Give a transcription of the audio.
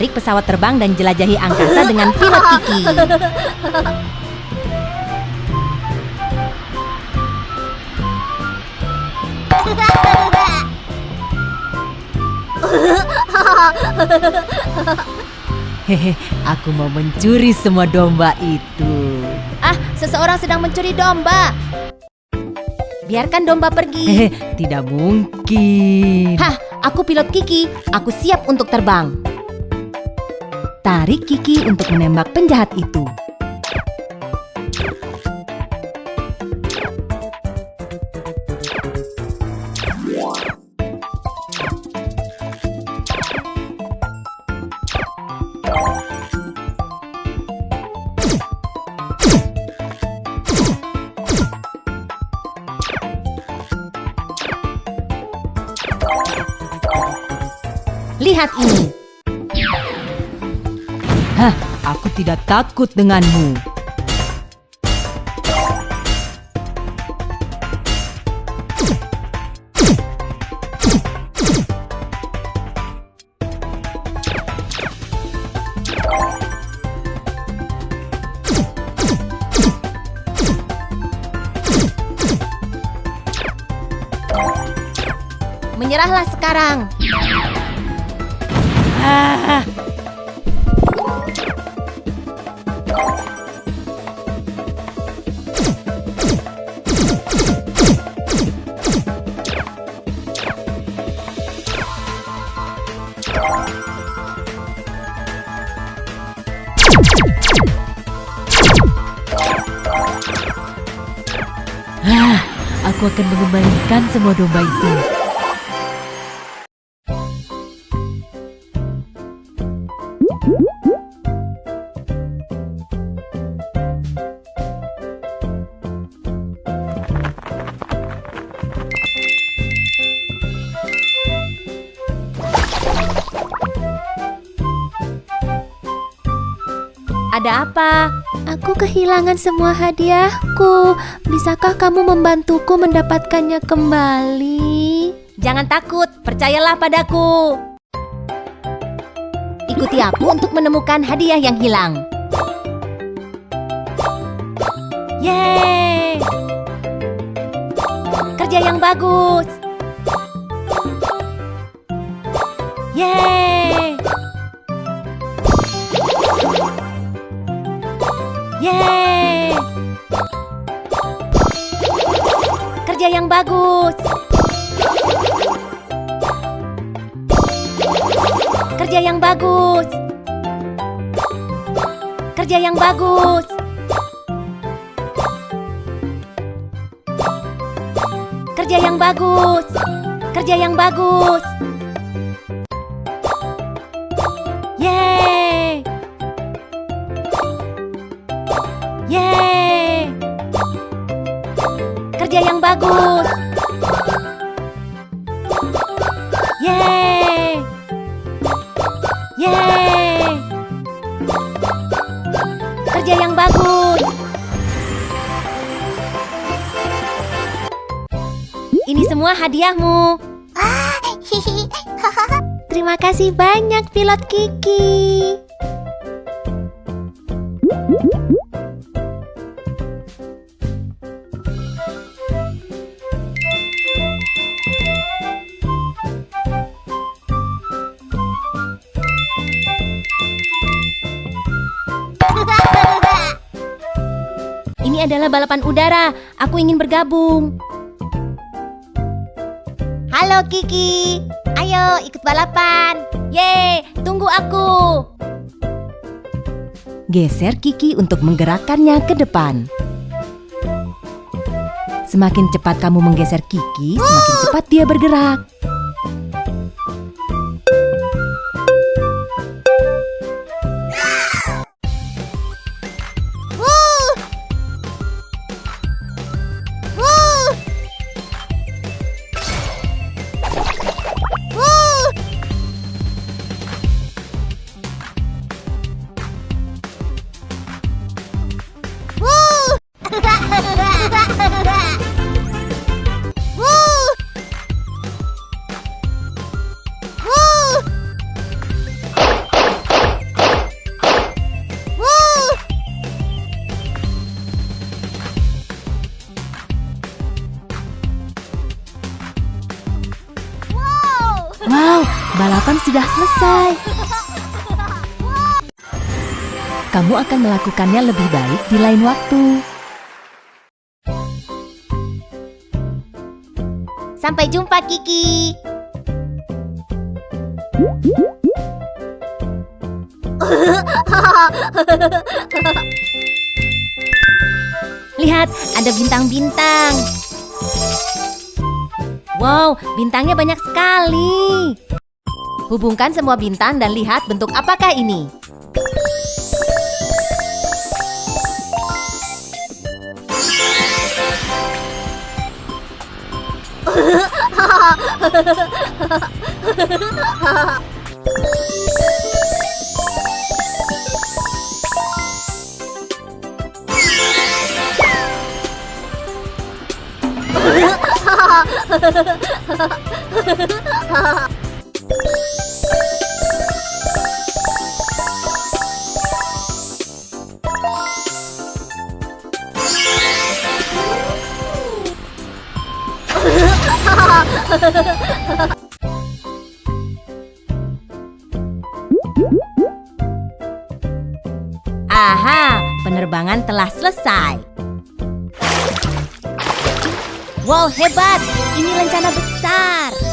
tarik pesawat terbang dan jelajahi angkasa dengan pilot Kiki. Hehe, aku mau mencuri semua domba itu. Ah, seseorang sedang mencuri domba. Biarkan domba pergi. Hehe, tidak mungkin. Hah, aku pilot Kiki. Aku siap untuk terbang. Tarik Kiki untuk menembak penjahat itu. Lihat ini. Hah, aku tidak takut denganmu. Menyerahlah sekarang. Ah, Ah, aku akan mengembalikan semua domba itu. Ada apa? Aku kehilangan semua hadiahku. Bisakah kamu membantuku mendapatkannya kembali? Jangan takut, percayalah padaku. Ikuti aku untuk menemukan hadiah yang hilang. Yeay! Kerja yang bagus. Yeay! Bagus. Kerja yang bagus. Kerja yang bagus. Kerja yang bagus. Kerja yang bagus. Yeay! Yeay! Kerja yang bagus. Yeay! Yeay! Kerja yang bagus. Ini semua hadiahmu. Terima kasih banyak pilot Kiki. Ini adalah balapan udara. Aku ingin bergabung. Halo Kiki. Ayo ikut balapan. Yeay, tunggu aku. Geser Kiki untuk menggerakkannya ke depan. Semakin cepat kamu menggeser Kiki, semakin cepat dia bergerak. Sudah selesai. Kamu akan melakukannya lebih baik di lain waktu. Sampai jumpa Kiki. Lihat, ada bintang-bintang. Wow, bintangnya banyak sekali. Hubungkan semua bintang dan lihat bentuk apakah ini. Aha, penerbangan telah selesai. Wow, hebat! Ini rencana besar.